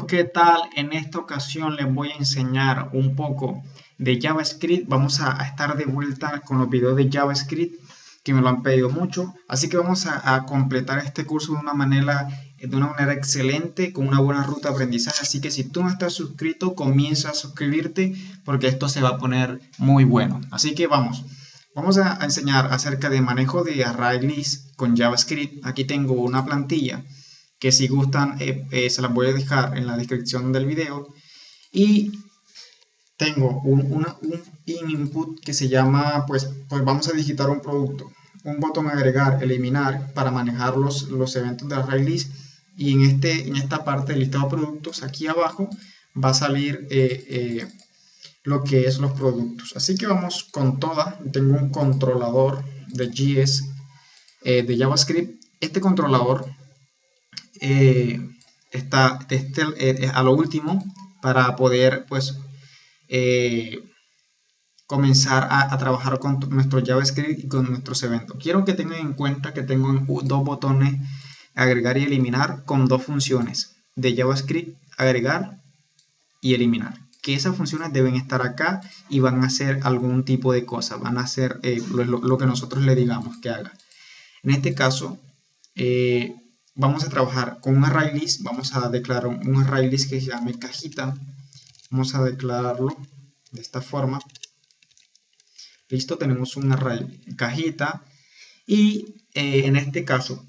¿qué tal? En esta ocasión les voy a enseñar un poco de JavaScript. Vamos a, estar de vuelta con los videos de JavaScript que me lo han pedido mucho. Así que vamos a, completar este curso de una, manera, de una manera excelente, con una buena ruta de aprendizaje. Así que si tú no estás suscrito, comienza a suscribirte porque esto se va a poner muy bueno. Así que vamos. Vamos a, enseñar acerca de manejo de array list con JavaScript. Aquí tengo una plantilla que si gustan eh, eh, se las voy a dejar en la descripción del video. Y tengo un, input que se llama, pues, pues vamos a digitar un producto. Un botón agregar, eliminar para manejar los, los eventos de array list. Y en, este, en esta parte del listado de productos, aquí abajo, va a salir eh, lo que es los productos. Así que vamos con toda. Tengo un controlador de JS de JavaScript. Este controlador eh, está este, eh, a lo último para poder pues eh, comenzar a, trabajar con nuestro JavaScript y con nuestros eventos. Quiero que tengan en cuenta que tengo dos botones agregar y eliminar con dos funciones de JavaScript, agregar y eliminar. Que esas funciones deben estar acá y van a hacer algún tipo de cosa, van a hacer lo, que nosotros le digamos que haga. En este caso, vamos a trabajar con un array list, vamos a declarar un array list que se llame cajita, vamos a declararlo de esta forma, listo, tenemos un array cajita, y eh, en este caso,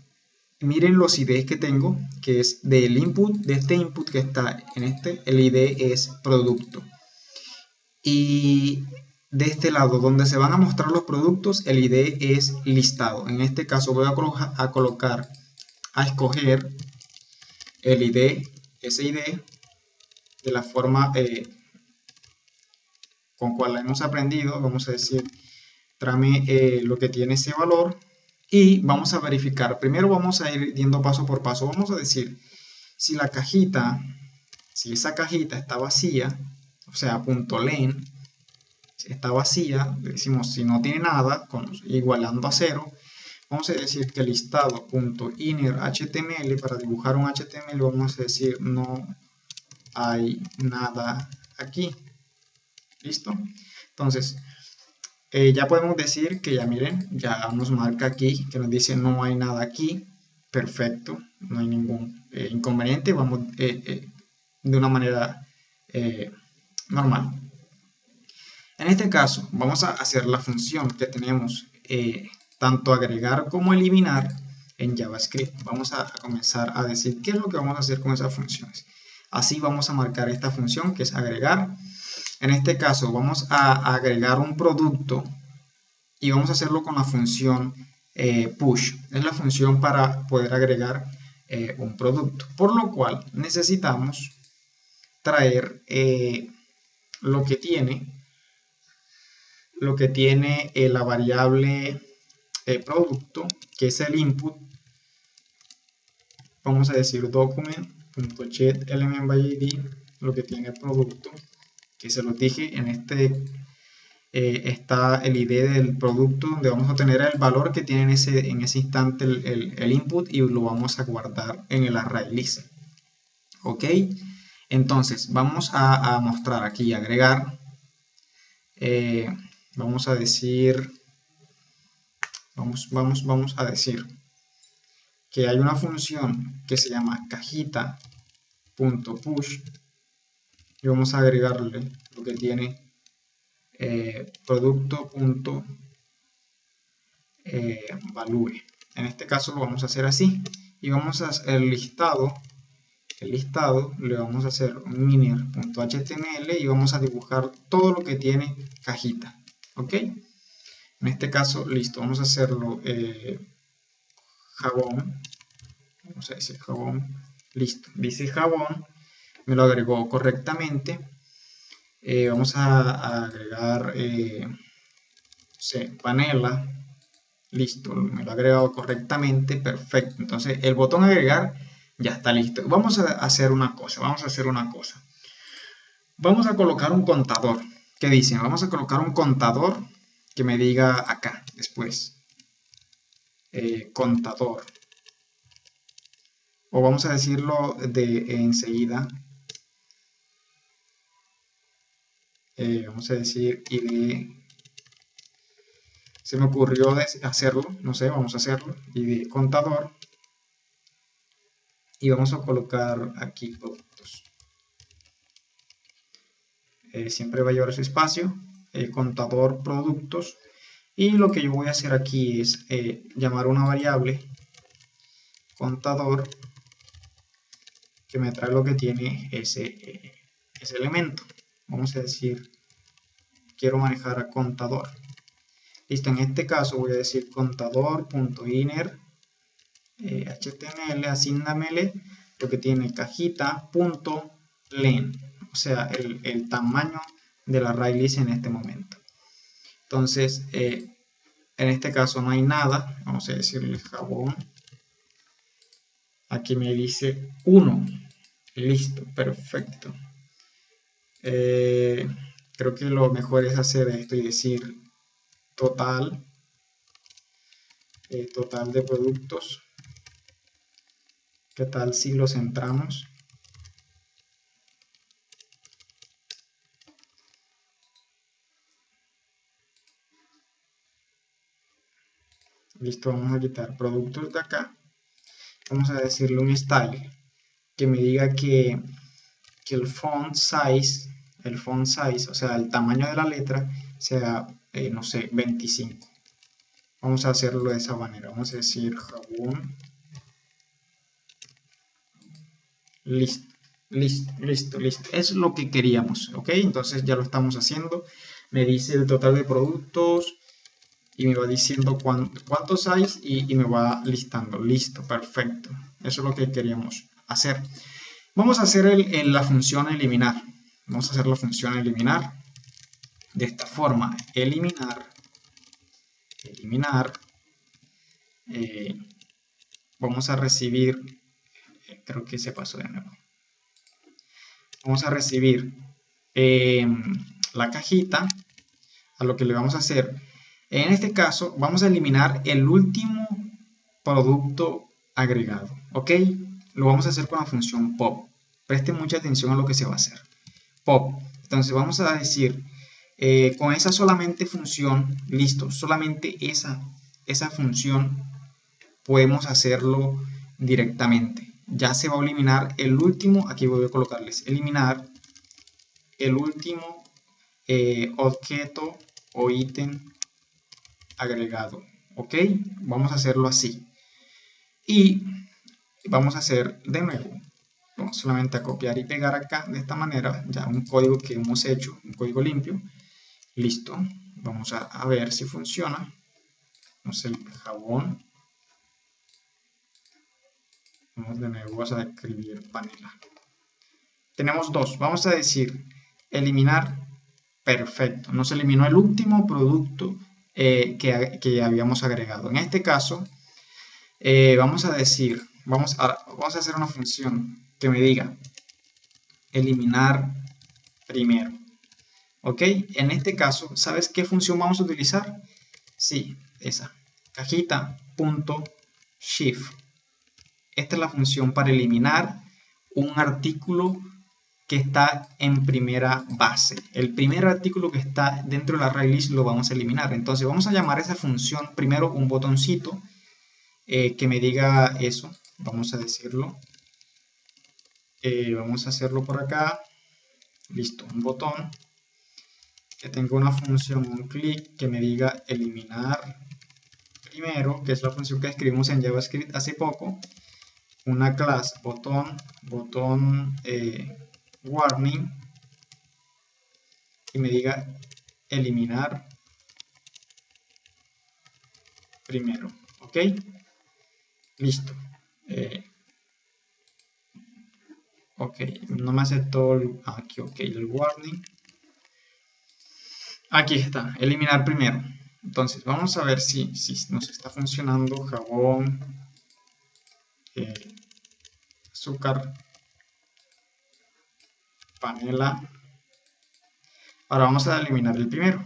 miren los IDs que tengo, que es del input, de este input que está en este, el ID es producto, y de este lado donde se van a mostrar los productos, el ID es listado, en este caso voy a, a colocar a escoger el ID, ese ID, de la forma eh, con cual hemos aprendido, vamos a decir, trame eh, lo que tiene ese valor y vamos a verificar. Primero vamos a ir yendo paso por paso. Vamos a decir, si la cajita, si esa cajita está vacía, o sea, punto len, está vacía, decimos si no tiene nada, con, igualando a cero, vamos a decir que listado.inner.html para dibujar un HTML vamos a decir no hay nada aquí. Listo entonces eh, ya podemos decir que ya miren ya nos marca aquí que nos dice no hay nada aquí. Perfecto no hay ningún eh, inconveniente vamos eh, de una manera normal. En este caso vamos a hacer la función que tenemos tanto agregar como eliminar en JavaScript. Vamos a, comenzar a decir qué es lo que vamos a hacer con esas funciones. Así vamos a marcar esta función que es agregar. En este caso vamos a agregar un producto y vamos a hacerlo con la función eh, push. Es la función para poder agregar eh, un producto. Por lo cual necesitamos traer eh, lo que tiene lo que tiene la variable el producto, que es el input, vamos a decir document.get element by id, lo que tiene el producto, que se lo dije en este eh, está el ID del producto donde vamos a tener el valor que tiene en ese, en ese instante el, input y lo vamos a guardar en el array list. Ok, entonces vamos a, mostrar aquí, agregar, eh, vamos a decir vamos, vamos, vamos a decir que hay una función que se llama cajita.push y vamos a agregarle lo que tiene eh, producto.value. Eh, en este caso lo vamos a hacer así y vamos a hacer el listado el listado le vamos a hacer miner.html y vamos a dibujar todo lo que tiene cajita ok en este caso, listo, vamos a hacerlo eh, jabón. Vamos a decir jabón. Listo, dice jabón. Me lo agregó correctamente. Eh, vamos a, agregar eh, panela. Listo, me lo ha agregado correctamente. Perfecto. Entonces, el botón agregar ya está listo. Vamos a hacer una cosa. Vamos a hacer una cosa. Vamos a colocar un contador. ¿Qué dicen? Vamos a colocar un contador que me diga acá después. Eh, contador. O vamos a decirlo de enseguida. Eh, vamos a decir id. Se me ocurrió hacerlo, no sé, vamos a hacerlo. id contador. Y vamos a colocar aquí productos. Eh, siempre va a llevar su espacio el contador productos, y lo que yo voy a hacer aquí es eh, llamar una variable contador que me trae lo que tiene ese, ese elemento. Vamos a decir, quiero manejar a contador. Listo, en este caso voy a decir contador.inner eh, html, asignamele lo que tiene cajita.len, o sea, el, el, tamaño de la array en este momento. Entonces, eh, en este caso no hay nada, vamos a decirle jabón. Aquí me dice 1. Listo, perfecto. Eh, creo que lo mejor es hacer esto y decir total, eh, total de productos. ¿Qué tal si lo centramos? Listo, vamos a quitar productos de acá. Vamos a decirle un style que me diga que, que el font size, el font size, o sea, el tamaño de la letra, sea, eh, no sé, 25. Vamos a hacerlo de esa manera. Vamos a decir jabón. Listo, listo, listo, listo. Es lo que queríamos, ¿ok? Entonces ya lo estamos haciendo. Me dice el total de productos, y me va diciendo cuántos hay y, me va listando. Listo, perfecto. Eso es lo que queríamos hacer. Vamos a hacer la función eliminar. Vamos a hacer la función eliminar de esta forma. Eliminar, eliminar. Eh, vamos a recibir, eh, creo que se pasó de nuevo. Vamos a recibir eh, la cajita. A lo que le vamos a hacer en este caso, vamos a eliminar el último producto agregado, ¿ok? Lo vamos a hacer con la función pop. Preste mucha atención a lo que se va a hacer. Pop. Entonces vamos a decir, eh, con esa solamente función, listo, solamente esa, esa función podemos hacerlo directamente. Ya se va a eliminar el último, aquí voy a colocarles, eliminar el último eh, objeto o ítem agregado. ¿Ok? Vamos a hacerlo así. Y vamos a hacer de nuevo. Vamos solamente a copiar y pegar acá de esta manera. Ya un código que hemos hecho, un código limpio. Listo. Vamos a, ver si funciona. Vamos el jabón. Vamos de nuevo a escribir panela. Tenemos dos. Vamos a decir eliminar. Perfecto. Nos eliminó el último producto eh, que, habíamos agregado. En este caso, eh, vamos a decir, vamos a, vamos a hacer una función que me diga eliminar primero. ¿Ok? En este caso, ¿sabes qué función vamos a utilizar? Sí, esa. Cajita.shift. Esta es la función para eliminar un artículo que está en primera base. El primer artículo que está dentro de la array list lo vamos a eliminar. Entonces vamos a llamar a esa función primero un botoncito eh, que me diga eso. Vamos a decirlo. Eh, vamos a hacerlo por acá. Listo, un botón que tenga una función, un clic que me diga eliminar primero, que es la función que escribimos en JavaScript hace poco. Una clase, botón, botón eh, warning y me diga eliminar primero, ¿ok? Listo. Eh, ok, no me aceptó el, aquí, ok, el warning. Aquí está, eliminar primero. Entonces, vamos a ver si, si nos está funcionando jabón, eh, azúcar, panela. Ahora vamos a eliminar el primero.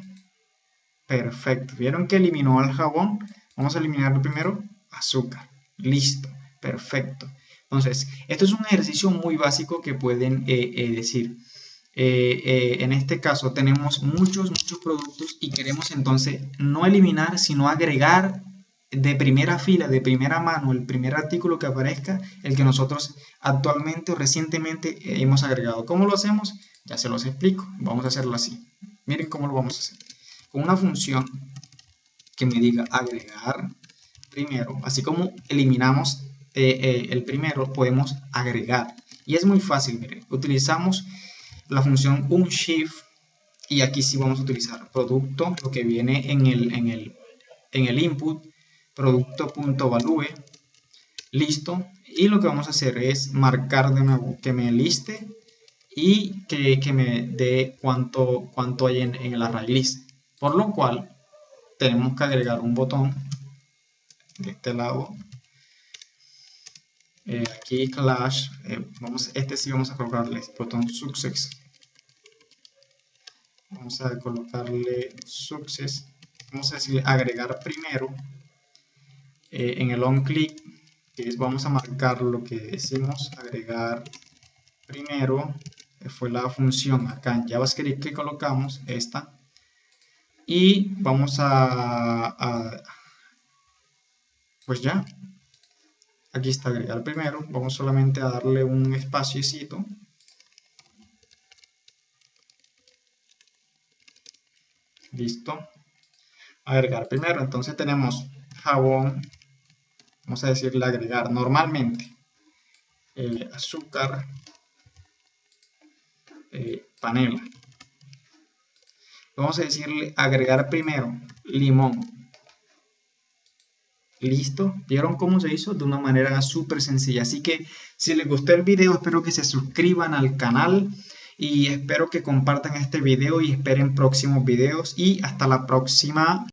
Perfecto. ¿Vieron que eliminó el jabón? Vamos a eliminar el primero. Azúcar. Listo. Perfecto. Entonces, esto es un ejercicio muy básico que pueden eh, eh, decir. eh, en este caso tenemos muchos, muchos productos y queremos entonces no eliminar, sino agregar de primera fila, de primera mano, el primer artículo que aparezca, el que nosotros actualmente o recientemente hemos agregado. ¿Cómo lo hacemos? Ya se los explico. Vamos a hacerlo así. Miren cómo lo vamos a hacer. Con una función que me diga agregar primero, así como eliminamos eh, eh, el primero, podemos agregar. Y es muy fácil, miren. Utilizamos la función unshift y aquí sí vamos a utilizar producto, lo que viene en el, en el, en el input, producto.value, listo. Y lo que vamos a hacer es marcar de nuevo que me liste y que, me dé cuánto, cuánto hay en, el array list. Por lo cual tenemos que agregar un botón de este lado. Eh, aquí clash, eh, vamos, este sí vamos a colocarle botón success. Vamos a colocarle success. Vamos a decirle agregar primero eh, en el on click es, vamos a marcar lo que decimos agregar primero fue la función acá en JavaScript que colocamos esta. Y vamos a, pues ya. Aquí está agregar primero. Vamos solamente a darle un espaciocito. Listo. Agregar primero. Entonces tenemos jabón vamos a decirle agregar normalmente eh, azúcar eh, panela. Vamos a decirle agregar primero limón. Listo. Vieron cómo se hizo de una manera súper sencilla. Así que si les gustó el video espero que se suscriban al canal y espero que compartan este video y esperen próximos videos. Y hasta la próxima